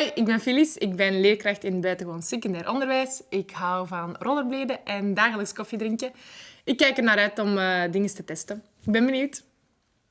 Hoi, ik ben Felice. Ik ben leerkracht in het buitengewoon secundair onderwijs. Ik hou van rollerbladen en dagelijks koffie drinken. Ik kijk er naar uit om eh, uh, dingen te testen. Ik ben benieuwd.